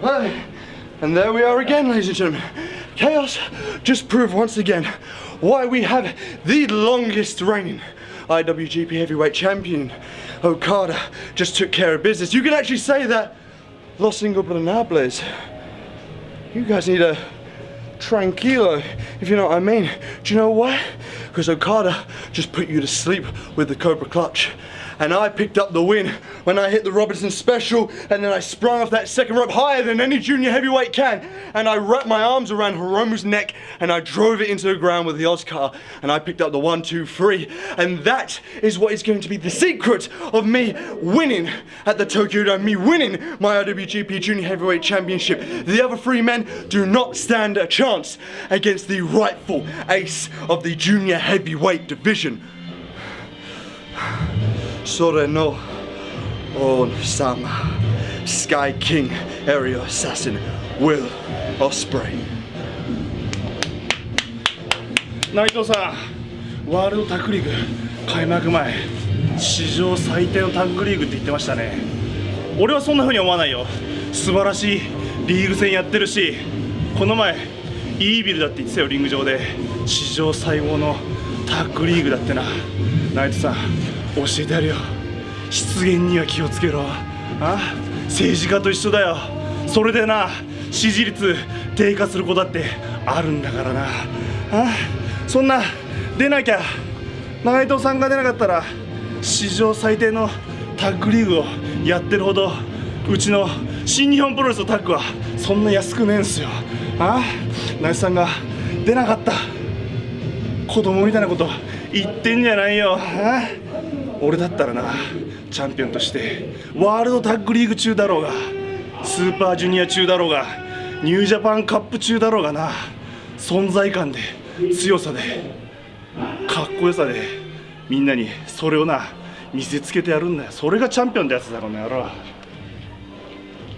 And there we are again, ladies and gentlemen. Chaos just proved once again why we have the longest reigning IWGP Heavyweight Champion. Okada just took care of business. You can actually say that Los Ingobernables. You guys need a tranquilo, if you know what I mean. Do you know why? Because Okada just put you to sleep with the Cobra Clutch. And I picked up the win when I hit the Robinson special and then I sprung off that second rope higher than any junior heavyweight can. And I wrapped my arms around Hiromu's neck and I drove it into the ground with the Oscar and I picked up the one, two, three. And that is what is going to be the secret of me winning at the Tokyo Dome, me winning my IWGP Junior Heavyweight Championship. The other three men do not stand a chance against the rightful ace of the junior heavyweight division. それの王様 Sky King Aerial Assassin Will Osprey 内藤さんワールドタッグリーグ開幕前史上最低のタッグリーグって言ってましたね。俺はそんな風に思わないよ。素晴らしいリーグ戦やってるしこの前イービルだって言ってたよリング上で。史上最高のタッグリーグだってな。ナイトさん教えてやるよ。失言には気をつけろ。あ？政治家と一緒だよ。それでな支持率低下する子だってあるんだからな。あ？そんな出なきゃ。内藤さんが出なかったら史上最低のタッグリーグをやってるほどうちの新日本プロレスのタッグはそんな安くねえんすよ。あ？内藤さんが出なかった。子供みたいなこと言ってんじゃないよ。あ？俺だったらなチャンピオンとしてワールドタッグリーグ中だろうがスーパージュニア中だろうがニュージャパンカップ中だろうがな存在感で強さでかっこよさでみんなにそれをな見せつけてやるんだよ。それがチャンピオンってやつだろうねやろう